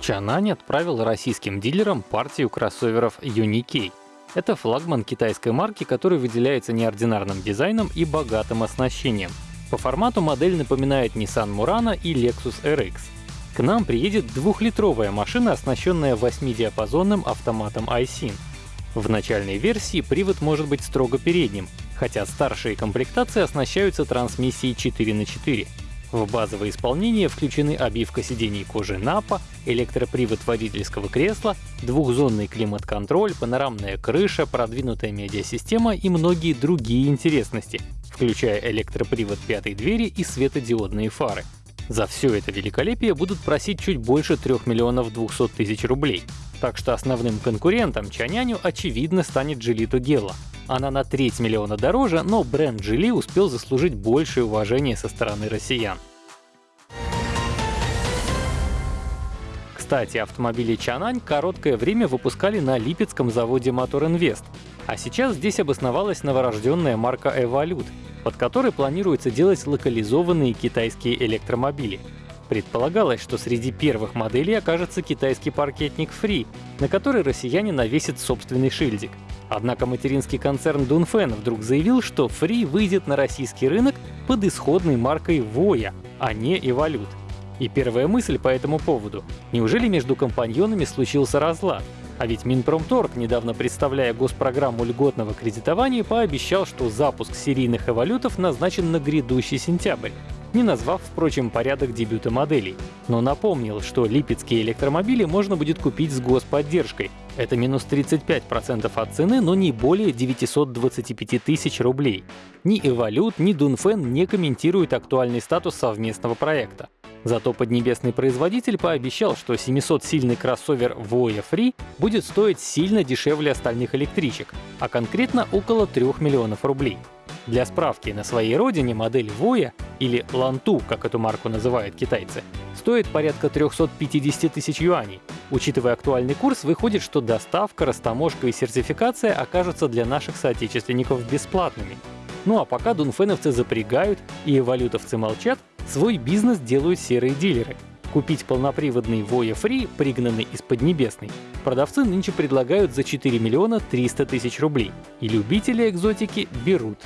Чанань отправил российским дилерам партию кроссоверов Unikey. Это флагман китайской марки, который выделяется неординарным дизайном и богатым оснащением. По формату модель напоминает Nissan Murano и Lexus RX. К нам приедет двухлитровая машина, оснащенная 8-диапазонным автоматом iSyn. В начальной версии привод может быть строго передним, хотя старшие комплектации оснащаются трансмиссией 4 на 4 в базовое исполнение включены обивка сидений кожи Напа, электропривод водительского кресла, двухзонный климат-контроль, панорамная крыша, продвинутая медиасистема и многие другие интересности, включая электропривод пятой двери и светодиодные фары. За все это великолепие будут просить чуть больше 3 миллионов 200 тысяч рублей. Так что основным конкурентом Чаняню очевидно станет Geely Gela. Она на треть миллиона дороже, но бренд Geely успел заслужить большее уважение со стороны россиян. Кстати, автомобили Чанань короткое время выпускали на Липецком заводе Мотор Инвест, а сейчас здесь обосновалась новорожденная марка Evolute, под которой планируется делать локализованные китайские электромобили. Предполагалось, что среди первых моделей окажется китайский паркетник Free, на который россияне навесят собственный шильдик. Однако материнский концерн Dunfen вдруг заявил, что Free выйдет на российский рынок под исходной маркой Voya, а не Evolute. И первая мысль по этому поводу — неужели между компаньонами случился разлад? А ведь Минпромторг, недавно представляя госпрограмму льготного кредитования, пообещал, что запуск серийных эволютов назначен на грядущий сентябрь не назвав, впрочем, порядок дебюта моделей. Но напомнил, что липецкие электромобили можно будет купить с господдержкой. Это минус 35% от цены, но не более 925 тысяч рублей. Ни Эволют, ни Дунфен не комментируют актуальный статус совместного проекта. Зато поднебесный производитель пообещал, что 700-сильный кроссовер Voya Free будет стоить сильно дешевле остальных электричек, а конкретно около 3 миллионов рублей. Для справки, на своей родине модель Voya, или Ланту, как эту марку называют китайцы, стоит порядка 350 тысяч юаней. Учитывая актуальный курс, выходит, что доставка, растаможка и сертификация окажутся для наших соотечественников бесплатными. Ну а пока дунфеновцы запрягают и эволютовцы молчат, свой бизнес делают серые дилеры — Купить полноприводный Voya Free, пригнанный из Поднебесной, продавцы нынче предлагают за 4 миллиона 300 тысяч рублей, и любители экзотики берут.